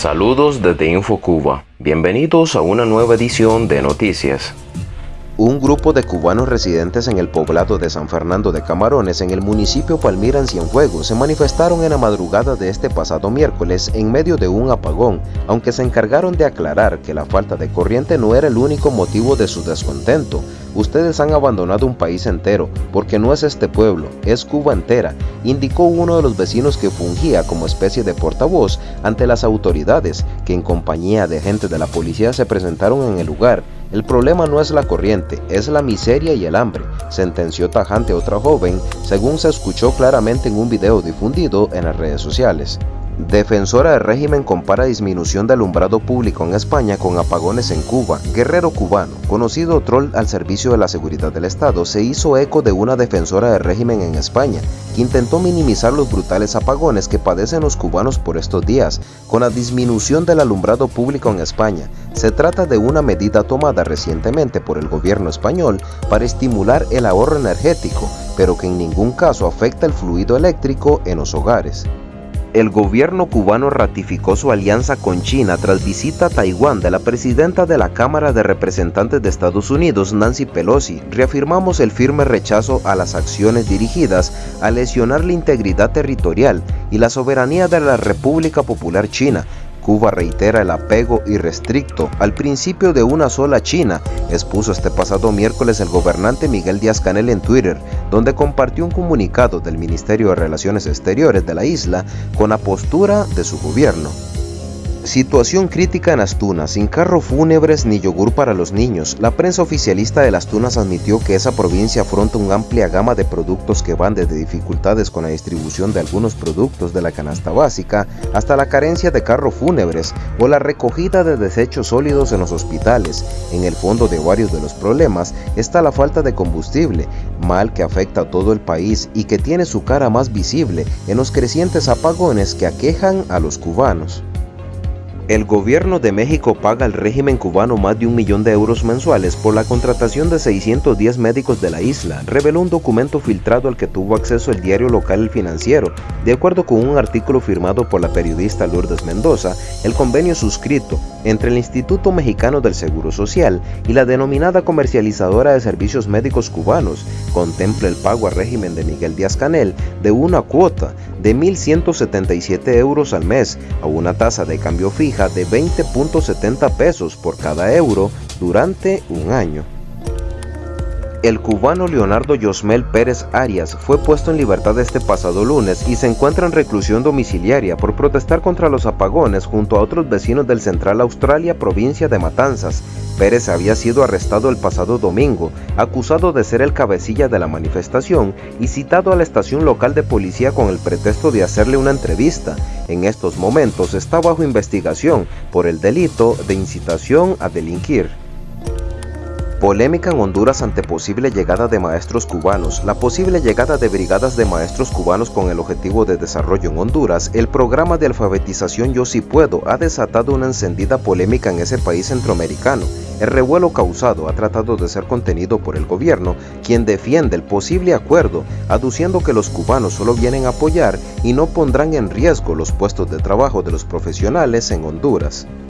Saludos desde InfoCuba. Bienvenidos a una nueva edición de Noticias. Un grupo de cubanos residentes en el poblado de San Fernando de Camarones en el municipio Palmira en Cienfuegos se manifestaron en la madrugada de este pasado miércoles en medio de un apagón, aunque se encargaron de aclarar que la falta de corriente no era el único motivo de su descontento. Ustedes han abandonado un país entero, porque no es este pueblo, es Cuba entera, indicó uno de los vecinos que fungía como especie de portavoz ante las autoridades, que en compañía de agentes de la policía se presentaron en el lugar el problema no es la corriente, es la miseria y el hambre, sentenció tajante otra joven, según se escuchó claramente en un video difundido en las redes sociales. Defensora del régimen compara disminución de alumbrado público en España con apagones en Cuba. Guerrero cubano, conocido troll al servicio de la seguridad del Estado, se hizo eco de una defensora del régimen en España, que intentó minimizar los brutales apagones que padecen los cubanos por estos días, con la disminución del alumbrado público en España. Se trata de una medida tomada recientemente por el gobierno español para estimular el ahorro energético, pero que en ningún caso afecta el fluido eléctrico en los hogares. El gobierno cubano ratificó su alianza con China tras visita a Taiwán de la presidenta de la Cámara de Representantes de Estados Unidos, Nancy Pelosi. Reafirmamos el firme rechazo a las acciones dirigidas a lesionar la integridad territorial y la soberanía de la República Popular China, Cuba reitera el apego irrestricto al principio de una sola China, expuso este pasado miércoles el gobernante Miguel Díaz-Canel en Twitter, donde compartió un comunicado del Ministerio de Relaciones Exteriores de la isla con la postura de su gobierno. Situación crítica en Astunas, sin carro fúnebres ni yogur para los niños. La prensa oficialista de las admitió que esa provincia afronta una amplia gama de productos que van desde dificultades con la distribución de algunos productos de la canasta básica hasta la carencia de carro fúnebres o la recogida de desechos sólidos en los hospitales. En el fondo de varios de los problemas está la falta de combustible, mal que afecta a todo el país y que tiene su cara más visible en los crecientes apagones que aquejan a los cubanos. El gobierno de México paga al régimen cubano más de un millón de euros mensuales por la contratación de 610 médicos de la isla, reveló un documento filtrado al que tuvo acceso el diario local El Financiero. De acuerdo con un artículo firmado por la periodista Lourdes Mendoza, el convenio suscrito entre el Instituto Mexicano del Seguro Social y la denominada comercializadora de servicios médicos cubanos contempla el pago al régimen de Miguel Díaz Canel de una cuota de 1.177 euros al mes a una tasa de cambio fija de 20.70 pesos por cada euro durante un año. El cubano Leonardo Yosmel Pérez Arias fue puesto en libertad este pasado lunes y se encuentra en reclusión domiciliaria por protestar contra los apagones junto a otros vecinos del Central Australia, provincia de Matanzas. Pérez había sido arrestado el pasado domingo, acusado de ser el cabecilla de la manifestación y citado a la estación local de policía con el pretexto de hacerle una entrevista. En estos momentos está bajo investigación por el delito de incitación a delinquir. Polémica en Honduras ante posible llegada de maestros cubanos. La posible llegada de brigadas de maestros cubanos con el objetivo de desarrollo en Honduras, el programa de alfabetización Yo Si Puedo ha desatado una encendida polémica en ese país centroamericano. El revuelo causado ha tratado de ser contenido por el gobierno, quien defiende el posible acuerdo, aduciendo que los cubanos solo vienen a apoyar y no pondrán en riesgo los puestos de trabajo de los profesionales en Honduras.